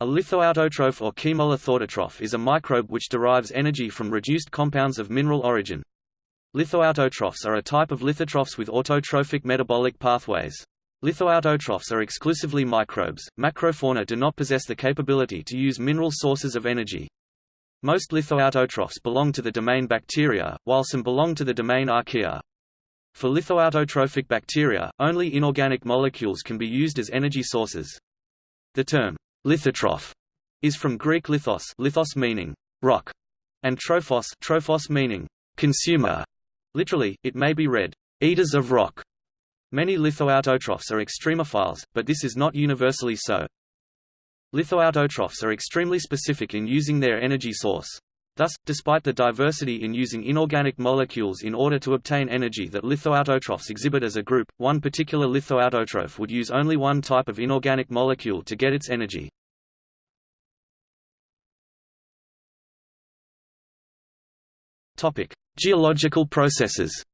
A lithoautotroph or chemolithoautotroph is a microbe which derives energy from reduced compounds of mineral origin. Lithoautotrophs are a type of lithotrophs with autotrophic metabolic pathways. Lithoautotrophs are exclusively microbes. Macrofauna do not possess the capability to use mineral sources of energy. Most lithoautotrophs belong to the domain bacteria, while some belong to the domain archaea. For lithoautotrophic bacteria, only inorganic molecules can be used as energy sources. The term Lithotroph is from Greek lithos, lithos meaning rock, and trophos, trophos meaning consumer. Literally, it may be read eaters of rock. Many lithoautotrophs are extremophiles, but this is not universally so. Lithoautotrophs are extremely specific in using their energy source. Thus, despite the diversity in using inorganic molecules in order to obtain energy that lithoautotrophs exhibit as a group, one particular lithoautotroph would use only one type of inorganic molecule to get its energy. Topic: Geological processes.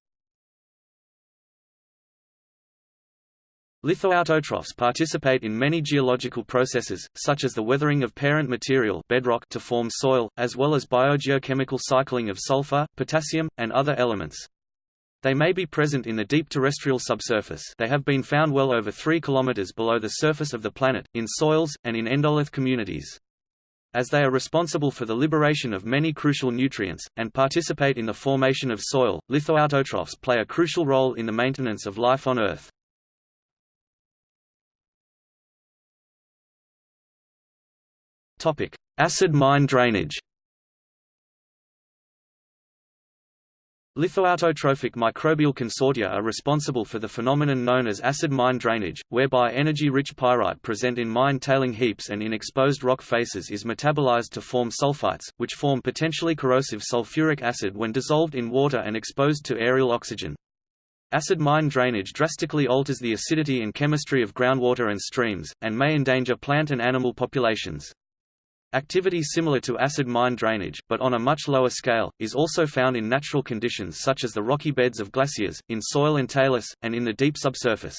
Lithoautotrophs participate in many geological processes, such as the weathering of parent material bedrock to form soil, as well as biogeochemical cycling of sulfur, potassium, and other elements. They may be present in the deep terrestrial subsurface they have been found well over 3 km below the surface of the planet, in soils, and in endolith communities as they are responsible for the liberation of many crucial nutrients, and participate in the formation of soil. Lithoautotrophs play a crucial role in the maintenance of life on Earth. Acid mine drainage Lithoautotrophic microbial consortia are responsible for the phenomenon known as acid mine drainage, whereby energy-rich pyrite present in mine tailing heaps and in exposed rock faces is metabolized to form sulfites, which form potentially corrosive sulfuric acid when dissolved in water and exposed to aerial oxygen. Acid mine drainage drastically alters the acidity and chemistry of groundwater and streams, and may endanger plant and animal populations. Activity similar to acid mine drainage, but on a much lower scale, is also found in natural conditions such as the rocky beds of glaciers, in soil and talus, and in the deep subsurface.